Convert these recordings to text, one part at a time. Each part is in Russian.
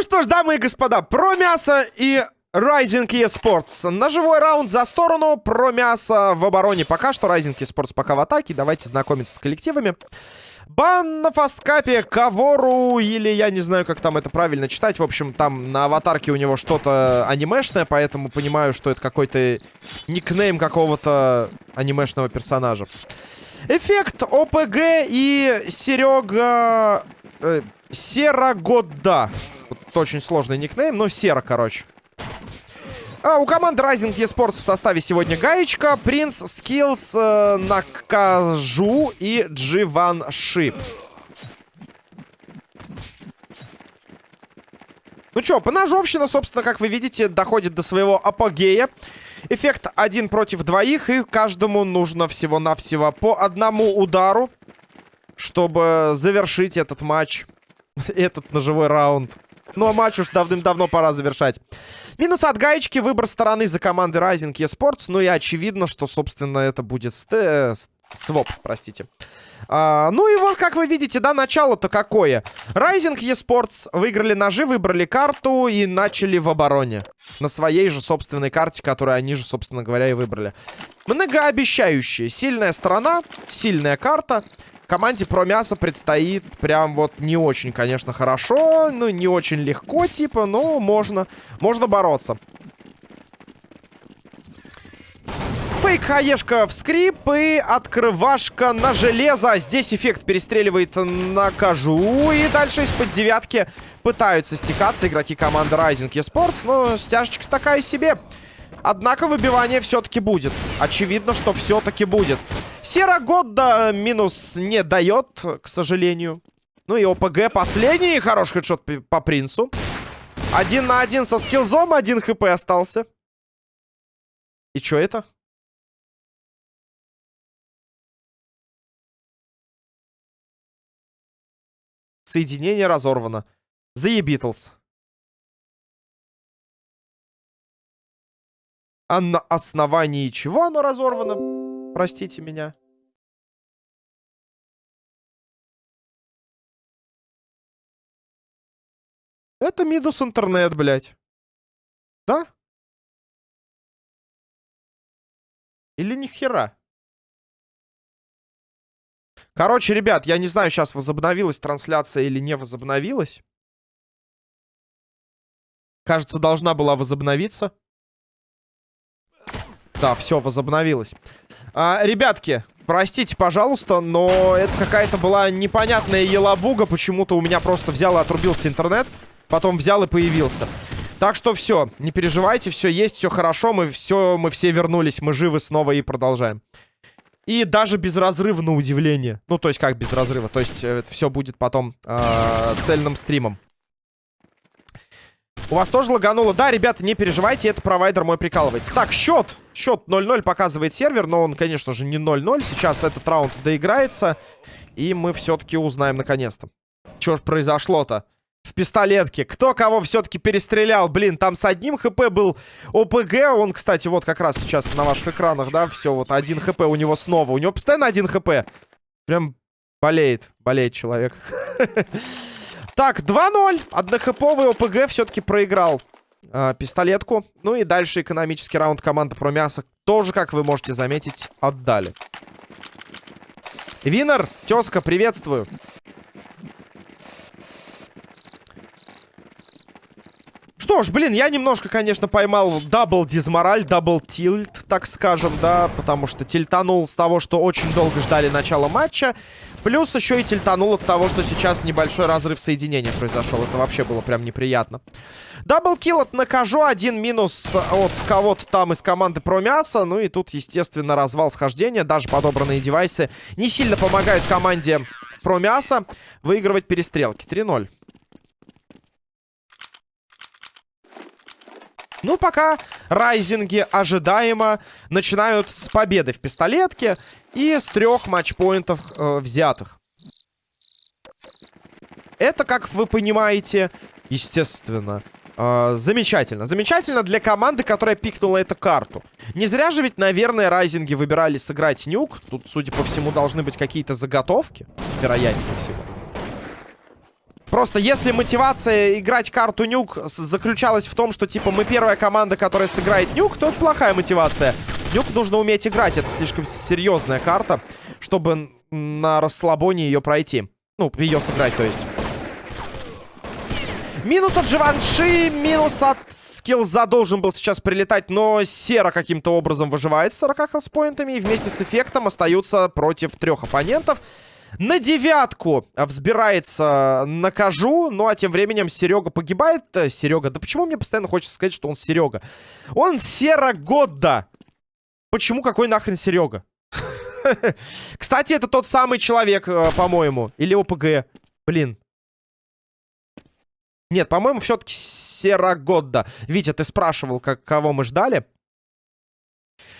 Ну что ж, дамы и господа, про мясо и Rising eSports. Ножевой раунд за сторону, про мясо в обороне пока что. Rising eSports пока в атаке. Давайте знакомиться с коллективами. Бан на фасткапе Кавору, или я не знаю, как там это правильно читать. В общем, там на аватарке у него что-то анимешное, поэтому понимаю, что это какой-то никнейм какого-то анимешного персонажа. Эффект ОПГ и Серега... Э, Серогода. Вот очень сложный никнейм, но Сера, короче. А, у команды Rising eSports в составе сегодня Гаечка, Принц, Скиллс, э, Накажу и Дживанши. Ну что, поножовщина, собственно, как вы видите, доходит до своего апогея. Эффект один против двоих, и каждому нужно всего-навсего по одному удару, чтобы завершить этот матч, этот ножевой раунд. Ну, а матч уж давным-давно пора завершать. Минус от гаечки, выбор стороны за командой Rising eSports. Ну и очевидно, что, собственно, это будет ст... своп, простите. А, ну и вот, как вы видите, да, начало-то какое. Rising eSports выиграли ножи, выбрали карту и начали в обороне. На своей же собственной карте, которую они же, собственно говоря, и выбрали. Многообещающая. Сильная сторона, сильная карта. Команде про мясо предстоит прям вот не очень, конечно, хорошо. Ну, не очень легко, типа, но можно, можно бороться. Фейк хаешка в скрип и открывашка на железо. Здесь эффект перестреливает на кожу. И дальше из-под девятки пытаются стекаться игроки команды Rising eSports. Но стяжечка такая себе. Однако выбивание все-таки будет. Очевидно, что все-таки будет. Сера Годда минус не дает, к сожалению. Ну и ОПГ последний. Хороший хедшот по принцу. Один на один со скиллзом. Один хп остался. И что это? Соединение разорвано. The Beatles. А на основании чего оно разорвано? Простите меня. Это минус интернет, блядь. Да? Или ни хера? Короче, ребят, я не знаю, сейчас возобновилась трансляция или не возобновилась. Кажется, должна была возобновиться. Да, все, возобновилась. А, ребятки, простите, пожалуйста, но это какая-то была непонятная елабуга. Почему-то у меня просто взял и отрубился интернет. Потом взял и появился. Так что все, не переживайте, все есть, все хорошо. Мы все, мы все вернулись, мы живы снова и продолжаем. И даже без разрыва, на удивление. Ну, то есть как без разрыва? То есть э, это все будет потом э, цельным стримом. У вас тоже лагануло? Да, ребята, не переживайте, это провайдер мой прикалывается. Так, счет. Счет 0-0 показывает сервер, но он, конечно же, не 0-0. Сейчас этот раунд доиграется, и мы все-таки узнаем наконец-то. Что ж произошло-то? В пистолетке. Кто кого все-таки перестрелял? Блин, там с одним хп был ОПГ. Он, кстати, вот как раз сейчас на ваших экранах, да, все, вот один хп у него снова. У него постоянно один хп. Прям болеет, болеет человек. Так, 2-0. Однохэповый ОПГ все-таки проиграл э, пистолетку. Ну и дальше экономический раунд команды про мясо тоже, как вы можете заметить, отдали. Винер, тезка, приветствую. Ж, блин, я немножко, конечно, поймал double дизмораль, double tilt, так скажем, да, потому что тильтанул с того, что очень долго ждали начала матча. Плюс еще и тильтанул от того, что сейчас небольшой разрыв соединения произошел. Это вообще было прям неприятно. Double kill от Накажу. Один минус от кого-то там из команды про мясо. Ну и тут, естественно, развал схождения. Даже подобранные девайсы не сильно помогают команде про мясо выигрывать перестрелки. 3-0. Ну, пока райзинги ожидаемо начинают с победы в пистолетке. И с трех матчпоинтов э, взятых. Это, как вы понимаете, естественно, э, замечательно. Замечательно для команды, которая пикнула эту карту. Не зря же ведь, наверное, райзинги выбирали сыграть нюк. Тут, судя по всему, должны быть какие-то заготовки. Вероятнее всего. Просто если мотивация играть карту нюк заключалась в том, что, типа, мы первая команда, которая сыграет нюк, то это плохая мотивация. Нюк нужно уметь играть. Это слишком серьезная карта, чтобы на расслабоне ее пройти. Ну, ее сыграть, то есть. Минус от Живанши, минус от скиллза должен был сейчас прилетать, но Сера каким-то образом выживает с 40 хелспоинтами и вместе с эффектом остаются против трех оппонентов. На девятку взбирается накажу. Ну, а тем временем Серега погибает. Э, Серега, да почему мне постоянно хочется сказать, что он Серега? Он Серогодда. Почему какой нахрен Серега? Кстати, это тот самый человек, э, по-моему. Или ОПГ. Блин. Нет, по-моему, все-таки Серогодда. Витя, ты спрашивал, как, кого мы ждали.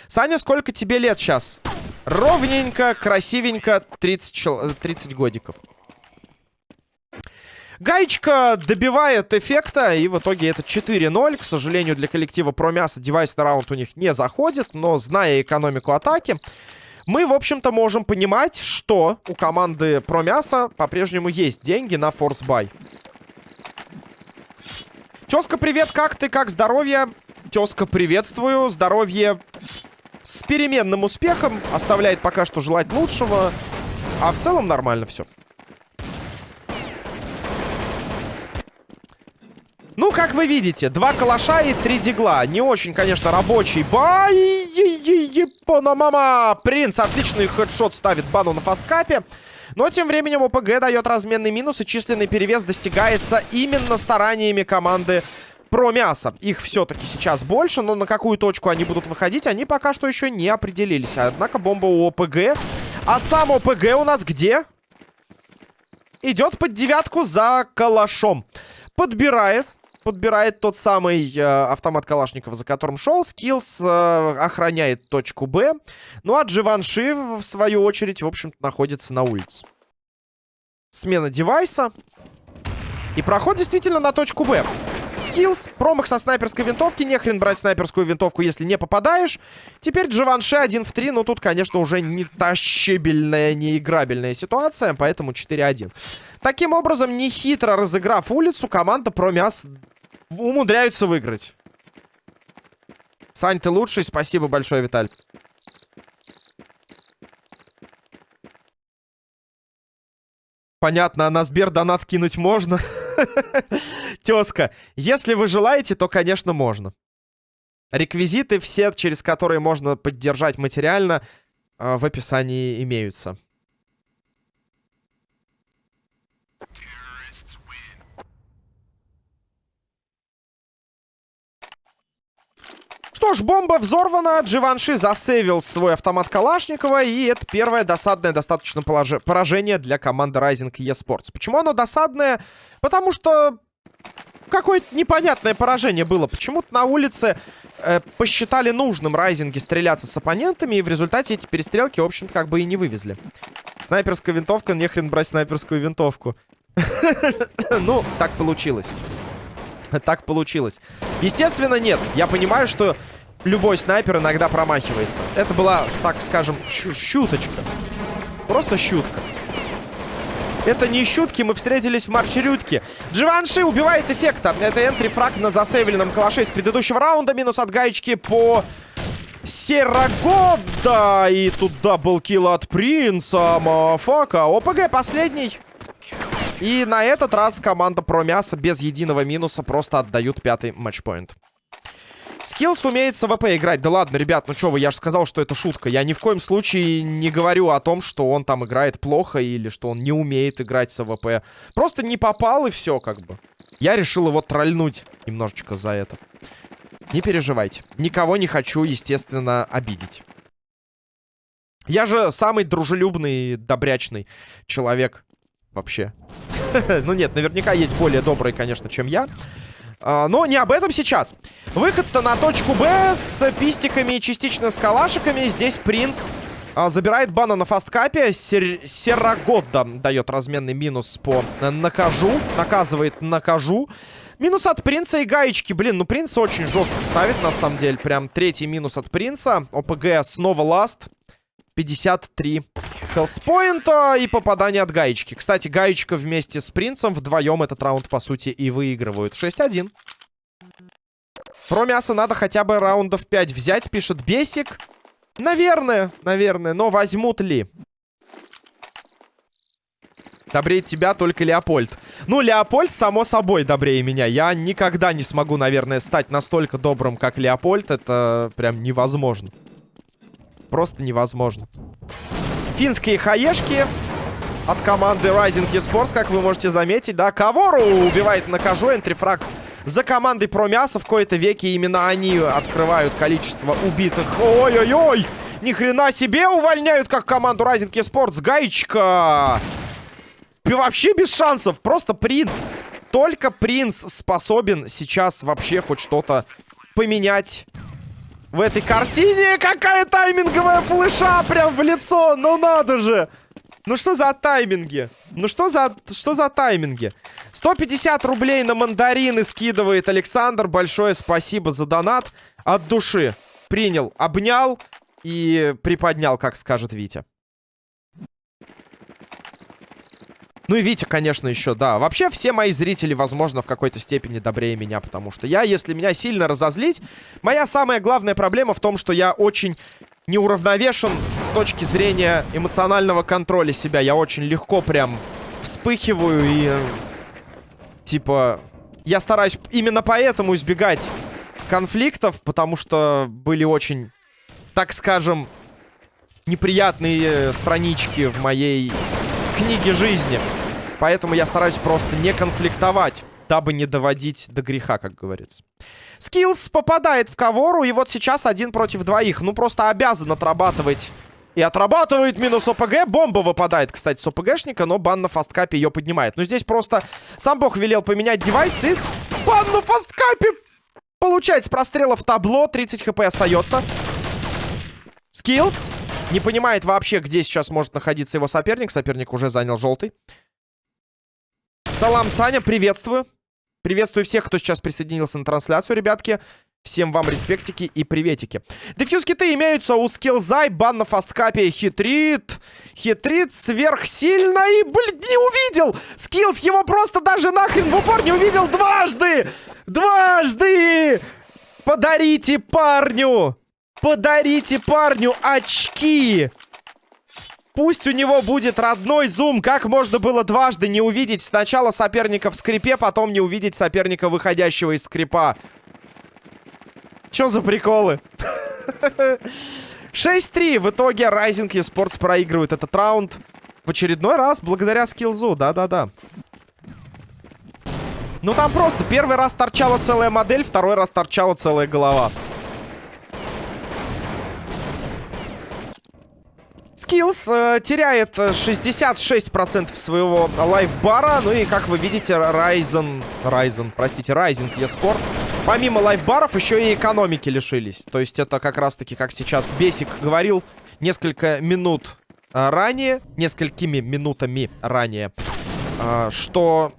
Саня, сколько тебе лет сейчас? Ровненько, красивенько, 30, 30 годиков. Гаечка добивает эффекта, и в итоге это 4-0. К сожалению, для коллектива Промяса девайс на раунд у них не заходит, но зная экономику атаки, мы, в общем-то, можем понимать, что у команды Промяса по-прежнему есть деньги на force buy. Тезка, привет, как ты, как здоровье? Тезка, приветствую, здоровье с переменным успехом. Оставляет пока что желать лучшего. А в целом нормально все. Ну, как вы видите, два калаша и три дигла. Не очень, конечно, рабочий. Бай! мама Принц отличный хедшот ставит бану на фасткапе. Но тем временем ОПГ дает разменный минус, и численный перевес достигается именно стараниями команды про мясо. Их все-таки сейчас больше, но на какую точку они будут выходить, они пока что еще не определились. Однако бомба у ОПГ. А сам ОПГ у нас где? Идет под девятку за калашом. Подбирает. Подбирает тот самый э, автомат Калашникова, за которым шел. Скиллс э, охраняет точку Б. Ну а Дживанши, в свою очередь, в общем-то, находится на улице. Смена девайса. И проход действительно на точку Б. Скиллс, промах со снайперской винтовки. Не хрен брать снайперскую винтовку, если не попадаешь. Теперь Джованши 1 в 3. Но тут, конечно, уже не тащибельная, не играбельная ситуация. Поэтому 4-1. Таким образом, нехитро разыграв улицу, команда Промяс умудряются выиграть. Сань, ты лучший. Спасибо большое, Виталь. Понятно, а на Сбер донат кинуть можно? Тезка, если вы желаете, то, конечно, можно. Реквизиты все, через которые можно поддержать материально, э, в описании имеются. Что ж, бомба взорвана, Дживанши засейвил свой автомат Калашникова, и это первое досадное достаточно поражение для команды Rising eSports. Почему оно досадное? Потому что какое-то непонятное поражение было. Почему-то на улице э, посчитали нужным Райзинги стреляться с оппонентами, и в результате эти перестрелки, в общем-то, как бы и не вывезли. Снайперская винтовка, нехрен брать снайперскую винтовку. Ну, так получилось. Так получилось. Естественно, нет. Я понимаю, что любой снайпер иногда промахивается. Это была, так скажем, шуточка. Просто шутка. Это не шутки, мы встретились в маршрутке. Дживанши убивает эффекта. Это entry frag на засейвленном калаше из предыдущего раунда. Минус от гаечки по Серогода. И тут double kill от принца. Motherfucker. ОПГ последний. И на этот раз команда Промяса без единого минуса просто отдают пятый матчпоинт. Скиллс умеет с АВП играть. Да ладно, ребят, ну что вы, я же сказал, что это шутка. Я ни в коем случае не говорю о том, что он там играет плохо или что он не умеет играть с АВП. Просто не попал и все, как бы. Я решил его тролльнуть немножечко за это. Не переживайте. Никого не хочу, естественно, обидеть. Я же самый дружелюбный, добрячный человек вообще. ну нет, наверняка есть более добрые, конечно, чем я. А, но не об этом сейчас. Выход-то на точку Б с пистиками и частично с калашиками. Здесь принц а, забирает бана на фасткапе. Сер Серагодда дает разменный минус по накажу. Наказывает накажу. Минус от принца и гаечки. Блин, ну принц очень жестко ставит, на самом деле. Прям третий минус от принца. ОПГ снова ласт. 53 хелспоинта и попадание от гаечки. Кстати, гаечка вместе с принцем вдвоем этот раунд, по сути, и выигрывают. 6-1. Про мясо надо хотя бы раундов 5 взять, пишет Бесик. Наверное, наверное, но возьмут ли? Добрее тебя только Леопольд. Ну, Леопольд, само собой, добрее меня. Я никогда не смогу, наверное, стать настолько добрым, как Леопольд. Это прям невозможно. Просто невозможно. Финские хаешки от команды Rising Esports, как вы можете заметить, да. Кавору убивает на кожу, энтрифраг за командой про мясо. В кои-то веке именно они открывают количество убитых. Ой-ой-ой! Ни хрена себе увольняют, как команду Rising Esports. Гаечка! И вообще без шансов. Просто принц. Только принц способен сейчас вообще хоть что-то поменять в этой картине. Какая тайминговая флеша прям в лицо. Ну надо же. Ну что за тайминги? Ну что за, что за тайминги? 150 рублей на мандарины скидывает Александр. Большое спасибо за донат. От души. Принял, обнял и приподнял, как скажет Витя. Ну и Витя, конечно, еще, да. Вообще, все мои зрители, возможно, в какой-то степени добрее меня, потому что я, если меня сильно разозлить, моя самая главная проблема в том, что я очень неуравновешен с точки зрения эмоционального контроля себя. Я очень легко прям вспыхиваю и... Типа... Я стараюсь именно поэтому избегать конфликтов, потому что были очень, так скажем, неприятные странички в моей книге жизни. Поэтому я стараюсь просто не конфликтовать, дабы не доводить до греха, как говорится. Скиллс попадает в Кавору, и вот сейчас один против двоих. Ну, просто обязан отрабатывать. И отрабатывает минус ОПГ. Бомба выпадает, кстати, с ОПГшника, но бан на фасткапе ее поднимает. Но здесь просто сам бог велел поменять девайс, и бан на фасткапе получается в табло. 30 хп остается. Скиллс. Не понимает вообще, где сейчас может находиться его соперник. Соперник уже занял желтый. Салам, Саня, приветствую. Приветствую всех, кто сейчас присоединился на трансляцию, ребятки. Всем вам респектики и приветики. Defuse kit ы имеются у Скиллза, и бан на фасткапе, хитрит. Хитрит сверхсильно и, блин, не увидел. Скиллс его просто даже нахрен в упор не увидел дважды. Дважды. Подарите парню. Подарите парню очки. Пусть у него будет родной зум. Как можно было дважды не увидеть сначала соперника в скрипе, потом не увидеть соперника, выходящего из скрипа? Чё за приколы? 6-3. В итоге Rising Esports проигрывает этот раунд в очередной раз благодаря скиллзу. Да-да-да. Ну там просто первый раз торчала целая модель, второй раз торчала целая голова. Skills э, теряет 66% своего лайфбара. Ну и, как вы видите, Ryzen... Ryzen, простите, Rising eSports. Помимо лайфбаров, еще и экономики лишились. То есть это как раз-таки, как сейчас Бесик говорил, несколько минут э, ранее, несколькими минутами ранее, э, что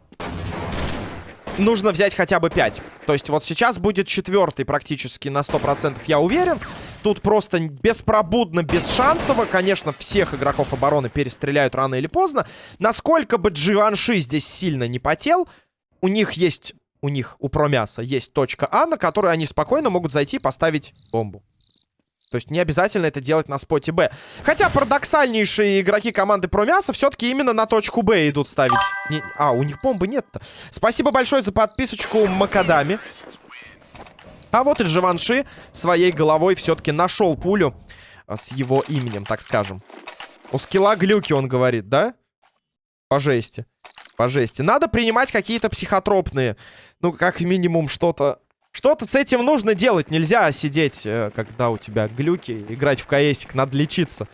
нужно взять хотя бы 5. То есть вот сейчас будет четвертый практически на 100%, я уверен. Тут просто беспробудно, бесшансово. Конечно, всех игроков обороны перестреляют рано или поздно. Насколько бы Дживанши здесь сильно не потел, у них есть, у них, у Промяса, есть точка А, на которую они спокойно могут зайти и поставить бомбу. То есть не обязательно это делать на споте Б. Хотя парадоксальнейшие игроки команды Промяса все-таки именно на точку Б идут ставить. Не... А, у них бомбы нет-то. Спасибо большое за подписочку Макадами. А вот и Дживанши своей головой все-таки нашел пулю а, с его именем, так скажем. У скилла глюки, он говорит, да? По жести. По жести. Надо принимать какие-то психотропные. Ну, как минимум, что-то... Что-то с этим нужно делать. Нельзя сидеть, э, когда у тебя глюки. Играть в КСик. Надо лечиться.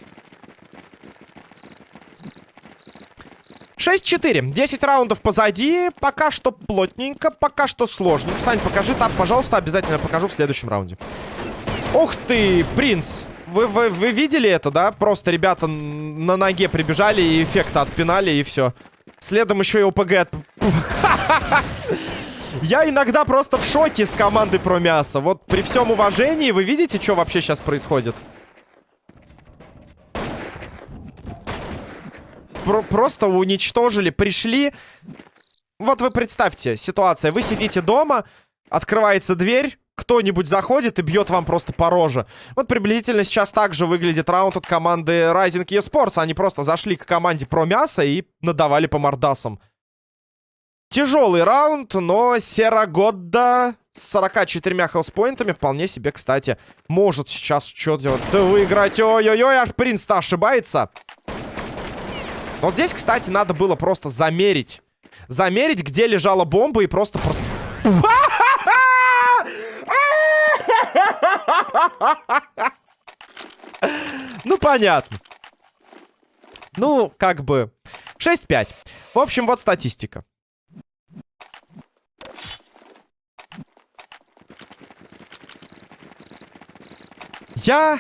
6-4. 10 раундов позади. Пока что плотненько, пока что сложненько. Сань, покажи там, пожалуйста, обязательно покажу в следующем раунде. Ух ты, принц. Вы, вы, вы видели это, да? Просто ребята на ноге прибежали и эффекта отпинали, и все. Следом еще и ОПГ от... Я иногда просто в шоке с командой про мясо. Вот при всем уважении, вы видите, что вообще сейчас происходит? про просто уничтожили. Пришли... Вот вы представьте, ситуация. Вы сидите дома, открывается дверь, кто-нибудь заходит и бьет вам просто по роже. Вот приблизительно сейчас так же выглядит раунд от команды Rising eSports. Они просто зашли к команде про мясо и надавали по мордасам. Тяжелый раунд, но Серогодда с 44 хелспоинтами вполне себе, кстати, может сейчас что-то выиграть. Ой-ой-ой, аж принц-то ошибается. Вот здесь, кстати, надо было просто замерить. Замерить, где лежала бомба и просто... просто... Ну, понятно. Ну, как бы... 6-5. В общем, вот статистика. Я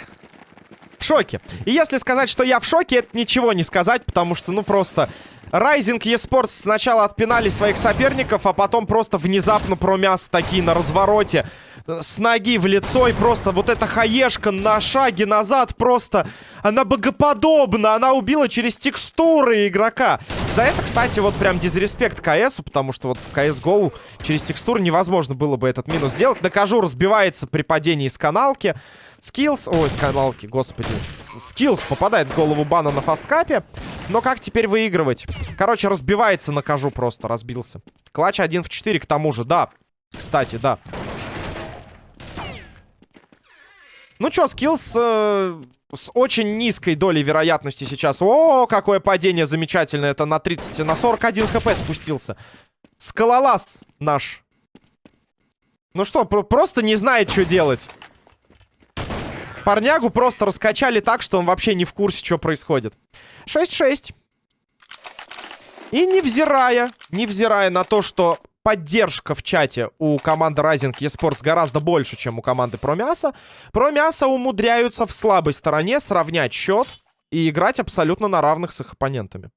в шоке. И если сказать, что я в шоке, это ничего не сказать, потому что, ну, просто... Rising eSports сначала отпинали своих соперников, а потом просто внезапно промяс такие на развороте с ноги в лицо. И просто вот эта хаешка на шаге назад просто... Она богоподобна. Она убила через текстуры игрока. За это, кстати, вот прям disrespect КСу, потому что вот в CSGO через текстуры невозможно было бы этот минус сделать. Накажу разбивается при падении с каналки. Скиллс, ой, с каналки, господи. Скиллс попадает в голову бана на фасткапе. Но как теперь выигрывать? Короче, разбивается, накажу просто, разбился. Clutch 1 в 4 к тому же, да. Кстати, да. Ну чё, скиллс э, с очень низкой долей вероятности сейчас. О, какое падение замечательное. Это на 30, на 41 хп спустился. Скалолаз наш. Ну что, про просто не знает, что делать. Парнягу просто раскачали так, что он вообще не в курсе, что происходит. 6-6. И невзирая, невзирая на то, что поддержка в чате у команды Rising eSports гораздо больше, чем у команды Промяса. Промяса умудряются в слабой стороне сравнять счет и играть абсолютно на равных с их оппонентами.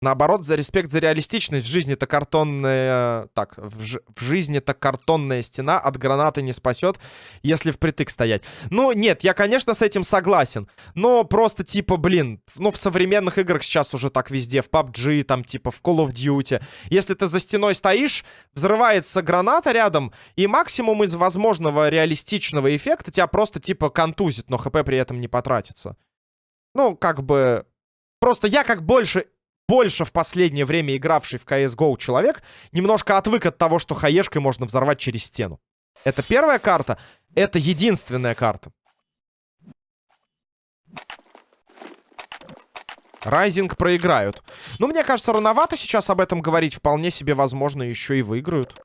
Наоборот, за респект за реалистичность. В жизни-то картонная... Так, в, ж... в жизни-то картонная стена от гранаты не спасет, если впритык стоять. Ну, нет, я, конечно, с этим согласен. Но просто, типа, блин, ну, в современных играх сейчас уже так везде. В PUBG, там, типа, в Call of Duty. Если ты за стеной стоишь, взрывается граната рядом, и максимум из возможного реалистичного эффекта тебя просто, типа, контузит, но хп при этом не потратится. Ну, как бы... Просто я как больше больше в последнее время игравший в CSGO человек немножко отвык от того, что хаешкой можно взорвать через стену. Это первая карта. Это единственная карта. Райзинг проиграют. Ну, мне кажется, рановато сейчас об этом говорить. Вполне себе возможно, еще и выиграют.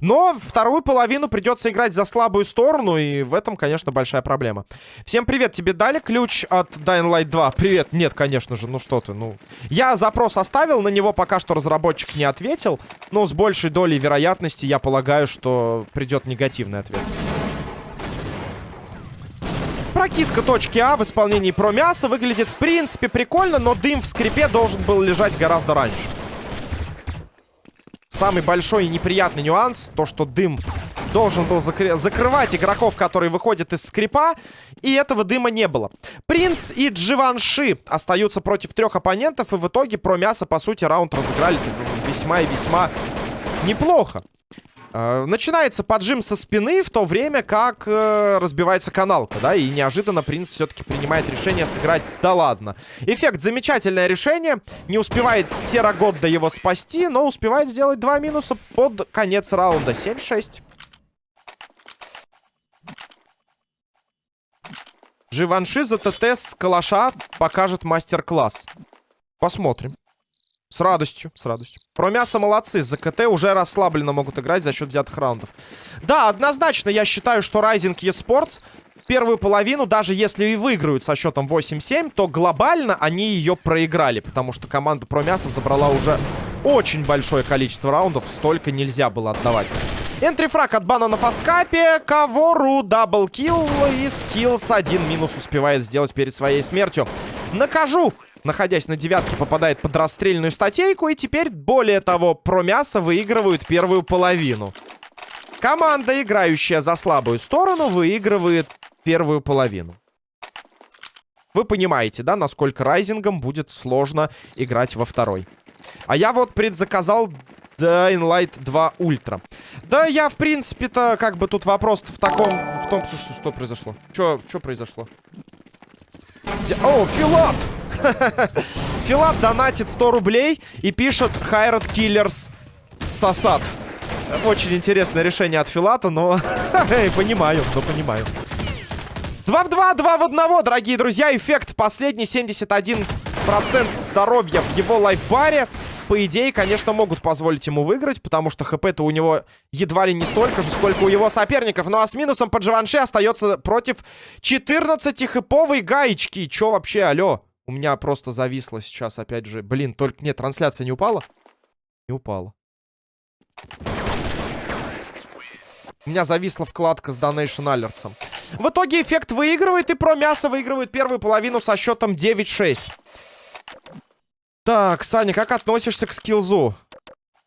Но вторую половину придется играть за слабую сторону, и в этом, конечно, большая проблема. Всем привет, тебе дали ключ от Dying Light 2? Привет, нет, конечно же, ну что ты, ну... Я запрос оставил, на него пока что разработчик не ответил, но с большей долей вероятности я полагаю, что придет негативный ответ. Прокидка точки А в исполнении про мясо выглядит в принципе прикольно, но дым в скрипе должен был лежать гораздо раньше. Самый большой и неприятный нюанс, то, что дым должен был закры закрывать игроков, которые выходят из скрипа, и этого дыма не было. Принц и Дживанши остаются против трех оппонентов, и в итоге про мясо, по сути, раунд разыграли весьма и весьма неплохо. Э, начинается поджим со спины, в то время как э, разбивается каналка, да, и неожиданно принц все-таки принимает решение сыграть. Да ладно. Эффект замечательное решение. Не успевает Серогодда его спасти, но успевает сделать два минуса под конец раунда. 7-6. Живанши за ТТ с калаша покажет мастер-класс. Посмотрим. С радостью, с радостью. Про мясо молодцы. За КТ уже расслабленно могут играть за счет взятых раундов. Да, однозначно я считаю, что Rising eSports первую половину, даже если и выиграют со счетом 8-7, то глобально они ее проиграли. Потому что команда про мясо забрала уже очень большое количество раундов. Столько нельзя было отдавать. Энтрифраг от бана на фасткапе. Кавору даблкил и скиллс один минус успевает сделать перед своей смертью. Накажу находясь на девятке, попадает под расстрельную статейку. И теперь, более того, про мясо выигрывают первую половину. Команда, играющая за слабую сторону, выигрывает первую половину. Вы понимаете, да, насколько райзингом будет сложно играть во второй. А я вот предзаказал Dying Light 2 Ultra. Да я, в принципе-то, как бы тут вопрос в таком... В том, что, что произошло. Что произошло? О, Филат! Филат донатит 100 рублей и пишет Хайрат Киллерс Сосад. Очень интересное решение от Филата, но... понимаю, но понимаю. 2 в 2, 2 в 1, дорогие друзья. Эффект последний, 71% здоровья в его лайфбаре. По идее, конечно, могут позволить ему выиграть, потому что хп-то у него едва ли не столько же, сколько у его соперников. Ну а с минусом под Живанши остается против 14 хэповой гаечки. Чё вообще, алё? У меня просто зависло сейчас, опять же. Блин, только нет, трансляция не упала? Не упала. У меня зависла вкладка с Donation Alerts. В итоге эффект выигрывает, и про мясо выигрывает первую половину со счетом 9-6. Так, Саня, как относишься к скиллзу?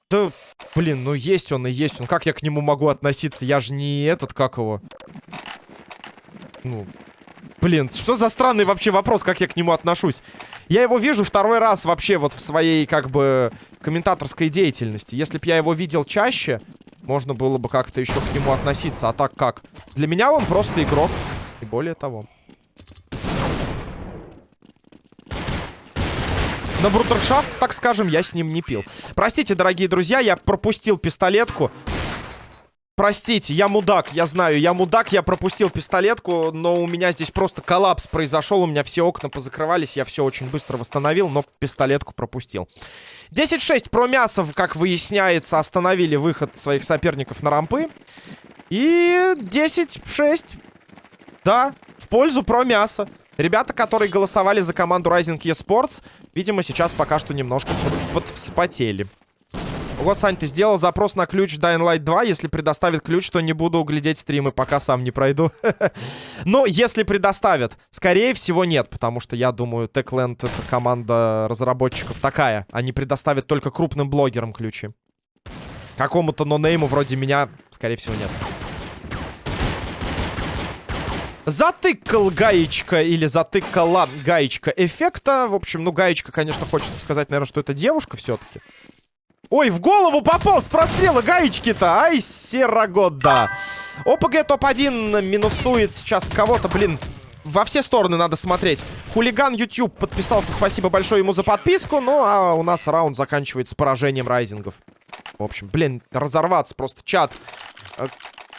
Да, блин, ну есть он и есть он. Как я к нему могу относиться? Я же не этот, как его? Ну, блин, что за странный вообще вопрос, как я к нему отношусь? Я его вижу второй раз вообще вот в своей, как бы, комментаторской деятельности. Если бы я его видел чаще, можно было бы как-то еще к нему относиться. А так как? Для меня он просто игрок. И более того. На брудершафт, так скажем, я с ним не пил. Простите, дорогие друзья, я пропустил пистолетку. Простите, я мудак, я знаю, я мудак, я пропустил пистолетку, но у меня здесь просто коллапс произошел, у меня все окна позакрывались, я все очень быстро восстановил, но пистолетку пропустил. 10-6 про мясо, как выясняется, остановили выход своих соперников на рампы. И 10-6, да, в пользу про мясо. Ребята, которые голосовали за команду Rising eSports, видимо, сейчас пока что немножко подвспотели. Вот, Сань, ты сделал запрос на ключ Dying Light 2. Если предоставит ключ, то не буду глядеть стримы, пока сам не пройду. Но если предоставят, скорее всего нет, потому что я думаю, Techland это команда разработчиков такая. Они предоставят только крупным блогерам ключи. Какому-то нонейму вроде меня, скорее всего, нет. Затыкал гаечка или затыкала гаечка эффекта. В общем, ну, гаечка, конечно, хочется сказать, наверное, что это девушка все-таки. Ой, в голову попал с прострела гаечки-то. Ай, серогода. ОПГ топ-1 минусует сейчас кого-то, блин. Во все стороны надо смотреть. Хулиган YouTube подписался. Спасибо большое ему за подписку. Ну, а у нас раунд заканчивается поражением райзингов. В общем, блин, разорваться просто чат. Э,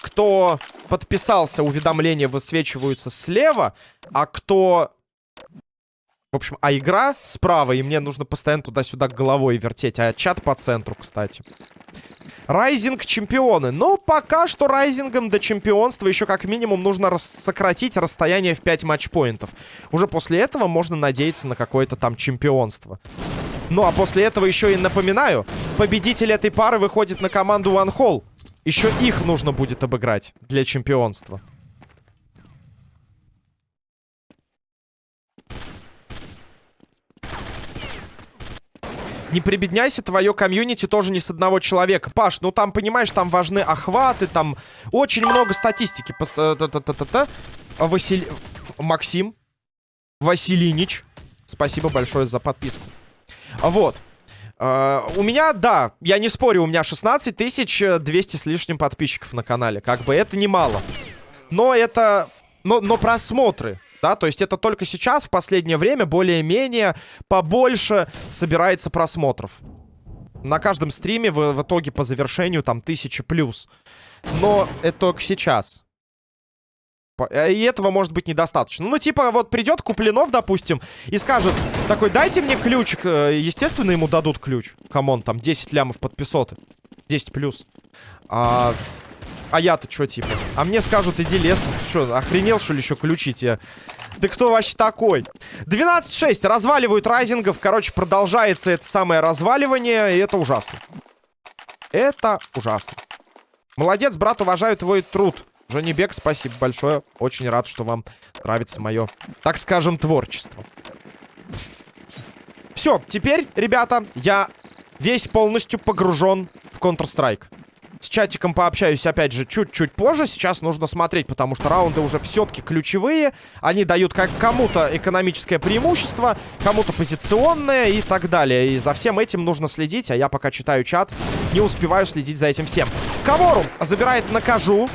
кто подписался, уведомления высвечиваются слева. А кто в общем, а игра справа, и мне нужно постоянно туда-сюда головой вертеть. А чат по центру, кстати. Райзинг чемпионы. Но пока что райзингом до чемпионства еще как минимум нужно рас сократить расстояние в 5 матчпоинтов. Уже после этого можно надеяться на какое-то там чемпионство. Ну а после этого еще и напоминаю, победитель этой пары выходит на команду One Hall. Еще их нужно будет обыграть для чемпионства. Не прибедняйся, твое комьюнити тоже не с одного человека. Паш, ну там, понимаешь, там важны охваты, там очень много статистики. Э, Василь... Максим Василинич, спасибо большое за подписку. Вот. Uh, у меня, да, я не спорю, у меня 16 тысяч 200 с лишним подписчиков на канале. Как бы это немало. Но это... Но, но просмотры да, то есть это только сейчас, в последнее время, более-менее побольше собирается просмотров. На каждом стриме в, в итоге по завершению там тысячи плюс. Но это только сейчас. Э, и этого может быть недостаточно. Ну, типа, вот придет Куплинов, допустим, и скажет, такой, дайте мне ключик. Э, естественно, ему дадут ключ. Come on, там 10 лямов подписоты. 10 плюс. А, а я-то что, типа? А мне скажут, иди лесом. Что, охренел, что ли, еще ключи тебе? Ты кто вообще такой? 12-6. Разваливают райзингов. Короче, продолжается это самое разваливание. И это ужасно. Это ужасно. Молодец, брат, уважаю твой труд. Бек, спасибо большое. Очень рад, что вам нравится мое, так скажем, творчество. Все, теперь, ребята, я весь полностью погружен в Counter-Strike. С чатиком пообщаюсь, опять же, чуть-чуть позже. Сейчас нужно смотреть, потому что раунды уже все-таки ключевые. Они дают как кому-то экономическое преимущество, кому-то позиционное и так далее. И за всем этим нужно следить, а я пока читаю чат, не успеваю следить за этим всем. Кавору забирает накажу.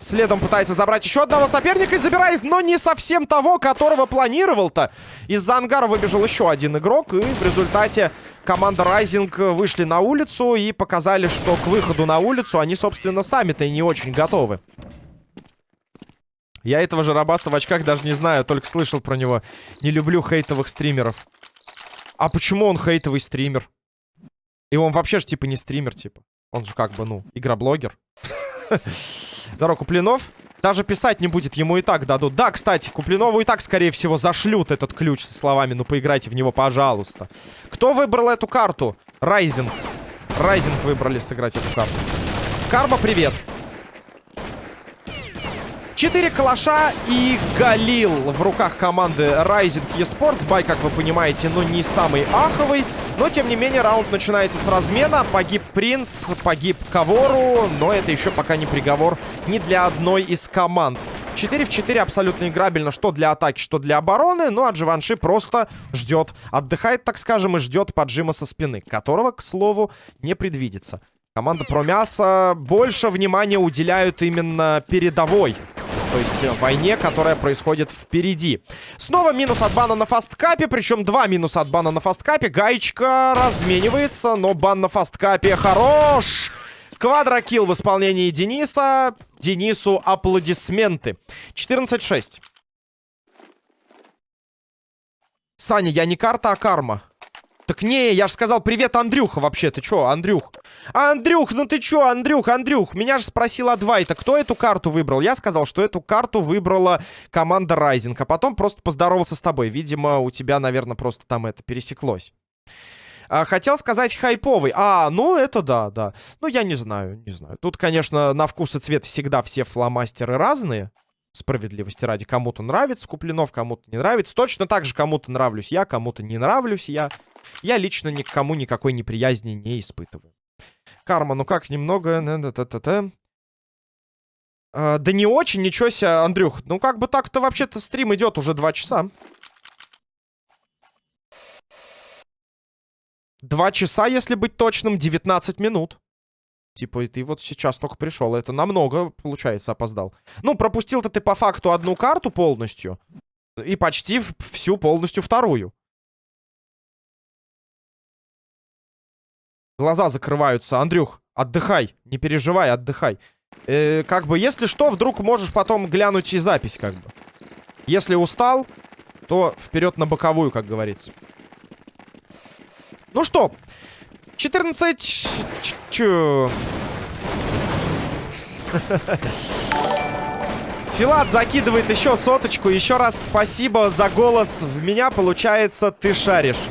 Следом пытается забрать еще одного соперника и забирает, но не совсем того, которого планировал-то. Из-за ангара выбежал еще один игрок, и в результате команда Райзинг вышли на улицу и показали, что к выходу на улицу они, собственно, сами-то и не очень готовы. Я этого же Рабаса в очках даже не знаю, только слышал про него. Не люблю хейтовых стримеров. А почему он хейтовый стример? И он вообще же типа не стример, типа. Он же как бы, ну, игроблогер. Здорово, Куплинов. Даже писать не будет, ему и так дадут. Да, кстати, Куплинову и так, скорее всего, зашлют этот ключ со словами «Ну, поиграйте в него, пожалуйста». Кто выбрал эту карту? Райзинг. Райзинг выбрали сыграть эту карту. Карма, привет. Четыре калаша и Галил в руках команды Rising eSports. Бай, как вы понимаете, ну не самый аховый. Но, тем не менее, раунд начинается с размена. Погиб Принц, погиб Кавору. Но это еще пока не приговор ни для одной из команд. 4 в 4 абсолютно играбельно, что для атаки, что для обороны. Ну, а Дживанши просто ждет, отдыхает, так скажем, и ждет поджима со спины, которого, к слову, не предвидится. Команда про мясо больше внимания уделяют именно передовой то есть э, войне, которая происходит впереди. Снова минус от бана на фасткапе, причем два минуса от бана на фасткапе. Гаечка разменивается, но бан на фасткапе хорош! Квадрокилл в исполнении Дениса. Денису аплодисменты. 14-6. Саня, я не карта, а карма. Так не, я же сказал привет, Андрюха, вообще. Ты чё, Андрюх? Андрюх, ну ты чё, Андрюх, Андрюх? Меня же спросил Адвайта, кто эту карту выбрал? Я сказал, что эту карту выбрала команда Райзинг. А потом просто поздоровался с тобой. Видимо, у тебя, наверное, просто там это пересеклось. А, хотел сказать хайповый. А, ну это да, да. Ну я не знаю, не знаю. Тут, конечно, на вкус и цвет всегда все фломастеры разные. Справедливости ради. Кому-то нравится Куплинов, кому-то не нравится. Точно так же кому-то нравлюсь я, кому-то не нравлюсь я. Я лично никому никакой неприязни не испытываю. Карма, ну как, немного... А, да не очень, ничего себе, Андрюх. Ну как бы так-то вообще-то стрим идет уже два часа. Два часа, если быть точным, 19 минут. Типа, и ты вот сейчас только пришел. Это намного, получается, опоздал. Ну, пропустил-то ты по факту одну карту полностью. И почти всю полностью вторую. Глаза закрываются. Андрюх, отдыхай. Не переживай, отдыхай. Э, как бы, если что, вдруг можешь потом глянуть и запись, как бы. Если устал, то вперед на боковую, как говорится. Ну что, 14... Чу. Филат закидывает еще соточку. Еще раз спасибо за голос в меня. Получается, ты шаришь.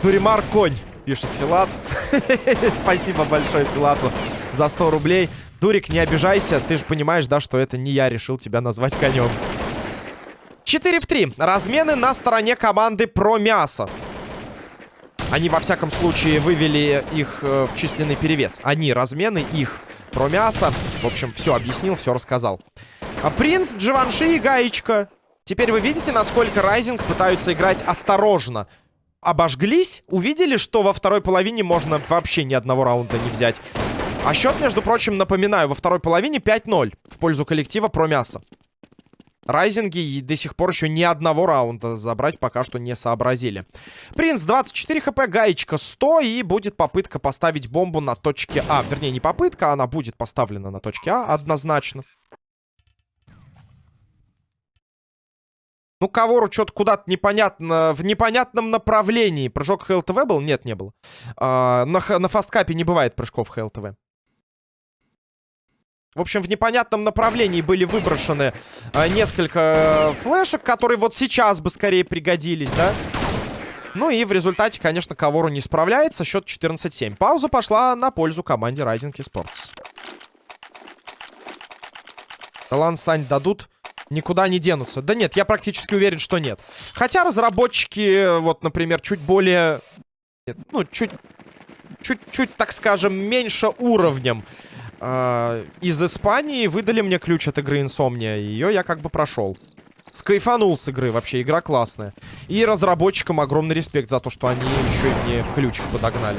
Туримар конь пишет Филат. Спасибо большое Филату за 100 рублей. Дурик, не обижайся. Ты же понимаешь, да, что это не я решил тебя назвать конем. 4 в 3. Размены на стороне команды про мясо. Они, во всяком случае, вывели их э, в численный перевес. Они, размены, их про мясо. В общем, все объяснил, все рассказал. А принц, Дживанши и Гаечка. Теперь вы видите, насколько Райзинг пытаются играть осторожно обожглись, увидели, что во второй половине можно вообще ни одного раунда не взять. А счет, между прочим, напоминаю, во второй половине 5-0 в пользу коллектива про мясо. Райзинги до сих пор еще ни одного раунда забрать пока что не сообразили. Принц 24 хп, гаечка 100 и будет попытка поставить бомбу на точке А. Вернее, не попытка, она будет поставлена на точке А однозначно. Ну, Кавору что-то куда-то непонятно, в непонятном направлении. Прыжок ХЛТВ был? Нет, не было. А, на, на фасткапе не бывает прыжков ХЛТВ. В общем, в непонятном направлении были выброшены а, несколько флешек, которые вот сейчас бы скорее пригодились, да? Ну и в результате, конечно, Кавору не справляется. Счет 14-7. Пауза пошла на пользу команде Rising Esports. Талант Сань дадут никуда не денутся. Да нет, я практически уверен, что нет. Хотя разработчики, вот, например, чуть более ну, чуть, чуть-чуть, так скажем, меньше уровнем э, из Испании выдали мне ключ от игры Insomnia. Ее я как бы прошел. Скайфанул с игры, вообще, игра классная. И разработчикам огромный респект за то, что они еще и мне ключик подогнали.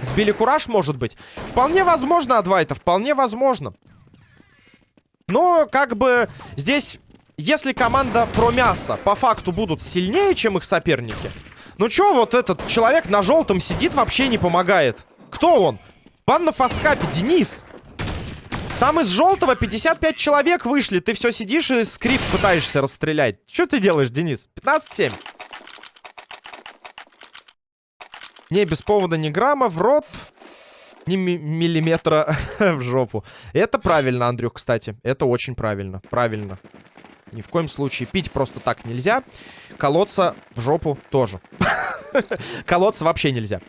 Сбили кураж, может быть? Вполне возможно, Адвайта, вполне возможно. Но, как бы, здесь, если команда про мясо по факту будут сильнее, чем их соперники... Ну чё вот этот человек на желтом сидит, вообще не помогает? Кто он? Бан на фасткапе, Денис. Там из желтого 55 человек вышли. Ты все сидишь и скрипт пытаешься расстрелять. Что ты делаешь, Денис? 15-7. Не, без повода ни грамма в рот, ни миллиметра в жопу. Это правильно, Андрюх, кстати. Это очень правильно. Правильно. Ни в коем случае пить просто так нельзя. Колоться в жопу тоже. Колоться вообще нельзя.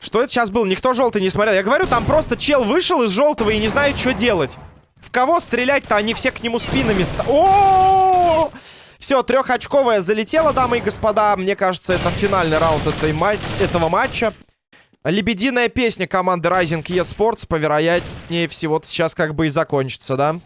Что это сейчас было? Никто желтый не смотрел. Я говорю, там просто чел вышел из желтого и не знает, что делать. В кого стрелять-то? Они все к нему спинами... О! Все, трехочковая залетела, дамы и господа. Мне кажется, это финальный раунд этой ма этого матча. Лебединая песня команды Rising eSports, повероятнее всего, сейчас как бы и закончится, да?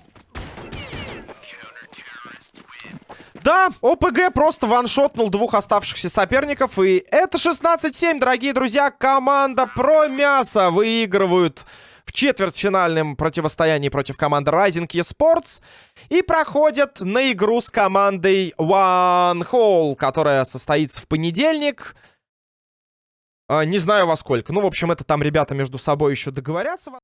Да, ОПГ просто ваншотнул двух оставшихся соперников. И это 16-7, дорогие друзья. Команда про мясо выигрывают в четвертьфинальном противостоянии против команды Rising eSports. И проходят на игру с командой One Hole, которая состоится в понедельник. А, не знаю во сколько. Ну, в общем, это там ребята между собой еще договорятся.